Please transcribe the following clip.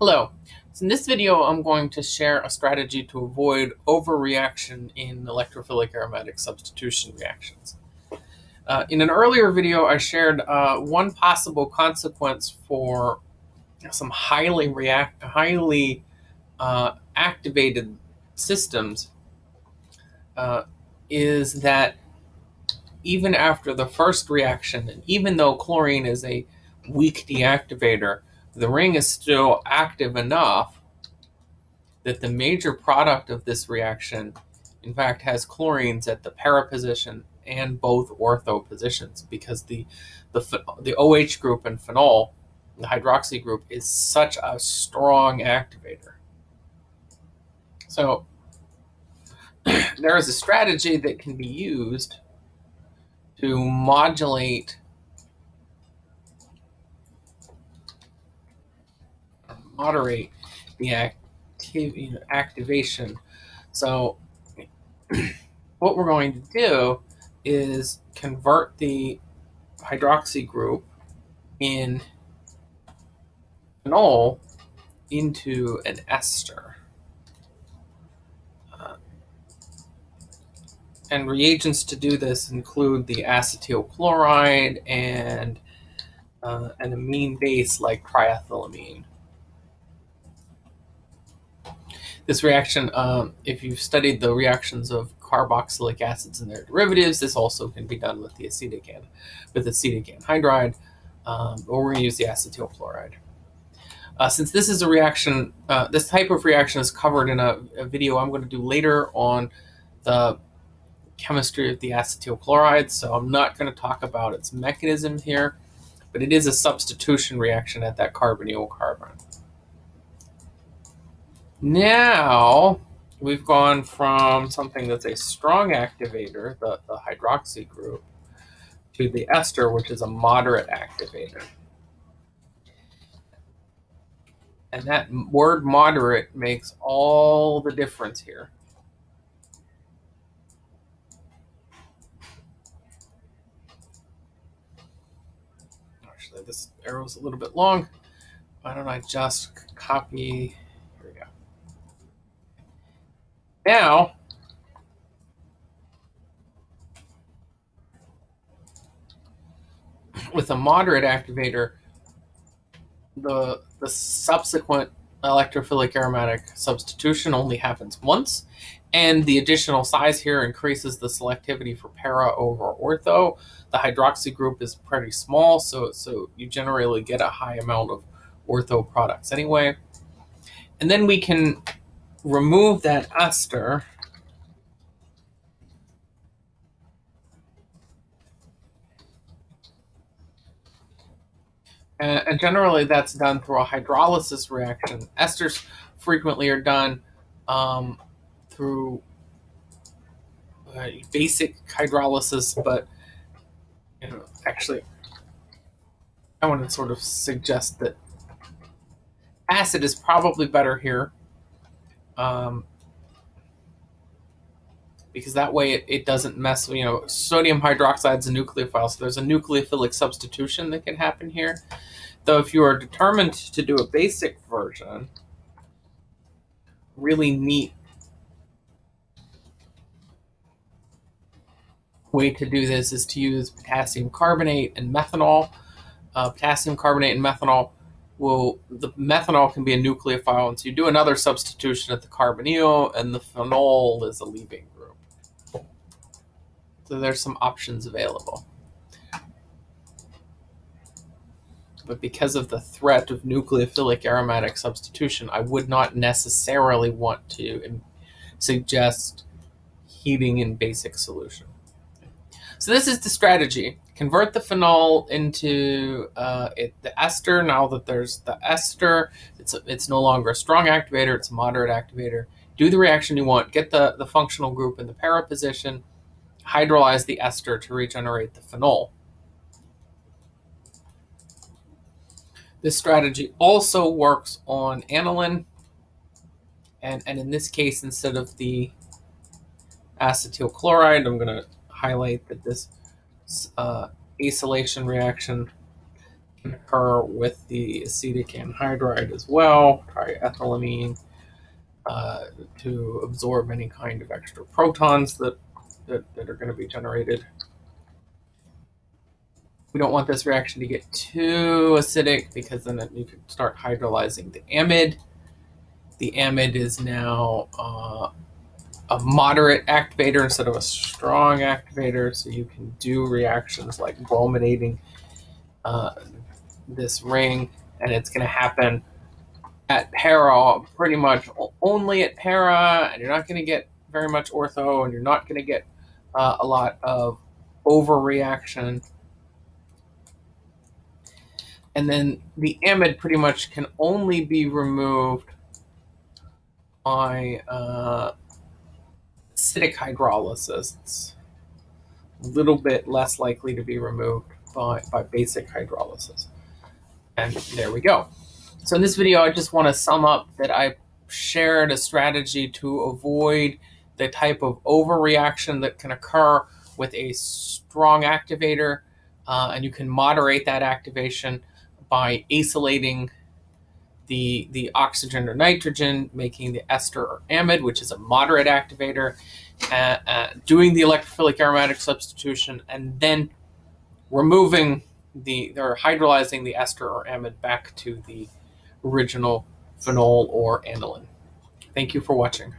Hello. So in this video, I'm going to share a strategy to avoid overreaction in electrophilic aromatic substitution reactions. Uh, in an earlier video, I shared uh, one possible consequence for some highly react, highly uh, activated systems uh, is that even after the first reaction, and even though chlorine is a weak deactivator, the ring is still active enough that the major product of this reaction, in fact, has chlorines at the para position and both ortho positions because the, the, the OH group and phenol, the hydroxy group, is such a strong activator. So there is a strategy that can be used to modulate moderate the you know, activation. So what we're going to do is convert the hydroxy group in phenol into an ester. Uh, and reagents to do this include the acetyl chloride and uh, an amine base like triethylamine. This reaction, um, if you've studied the reactions of carboxylic acids and their derivatives, this also can be done with the acetic with acetic anhydride, um, or we're going to use the acetyl chloride. Uh, since this is a reaction, uh, this type of reaction is covered in a, a, video I'm going to do later on the chemistry of the acetyl chloride, so I'm not going to talk about its mechanism here, but it is a substitution reaction at that carbonyl carbon. Now we've gone from something that's a strong activator, the, the hydroxy group, to the ester, which is a moderate activator. And that word moderate makes all the difference here. Actually, this arrow is a little bit long. Why don't I just copy now, with a moderate activator, the, the subsequent electrophilic aromatic substitution only happens once, and the additional size here increases the selectivity for para over ortho. The hydroxy group is pretty small, so, so you generally get a high amount of ortho products anyway. And then we can remove that ester and generally that's done through a hydrolysis reaction. Esters frequently are done um, through uh, basic hydrolysis, but you know, actually, I want to sort of suggest that acid is probably better here um, because that way it, it doesn't mess, you know, sodium hydroxide is a nucleophile, so there's a nucleophilic substitution that can happen here. Though if you are determined to do a basic version, really neat way to do this is to use potassium carbonate and methanol. Uh, potassium carbonate and methanol well, the methanol can be a nucleophile, and so you do another substitution at the carbonyl, and the phenol is a leaving group. So there's some options available. But because of the threat of nucleophilic aromatic substitution, I would not necessarily want to suggest heating in basic solution. So this is the strategy convert the phenol into uh, it, the ester. Now that there's the ester, it's, it's no longer a strong activator, it's a moderate activator. Do the reaction you want, get the, the functional group in the para position, hydrolyze the ester to regenerate the phenol. This strategy also works on aniline, and, and in this case, instead of the acetyl chloride, I'm going to highlight that this uh, acylation reaction can occur with the acetic anhydride as well, triethylamine, uh, to absorb any kind of extra protons that, that, that are going to be generated. We don't want this reaction to get too acidic because then it, you could start hydrolyzing the amide. The amide is now uh, a moderate activator instead of a strong activator, so you can do reactions like brominating uh, this ring, and it's going to happen at para, pretty much only at para, and you're not going to get very much ortho, and you're not going to get uh, a lot of overreaction. And then the amide pretty much can only be removed by uh, acidic hydrolysis. A little bit less likely to be removed by, by basic hydrolysis. And there we go. So in this video, I just want to sum up that I shared a strategy to avoid the type of overreaction that can occur with a strong activator, uh, and you can moderate that activation by acylating the, the oxygen or nitrogen, making the ester or amide, which is a moderate activator, uh, uh, doing the electrophilic aromatic substitution, and then removing the, or hydrolyzing the ester or amide back to the original phenol or aniline. Thank you for watching.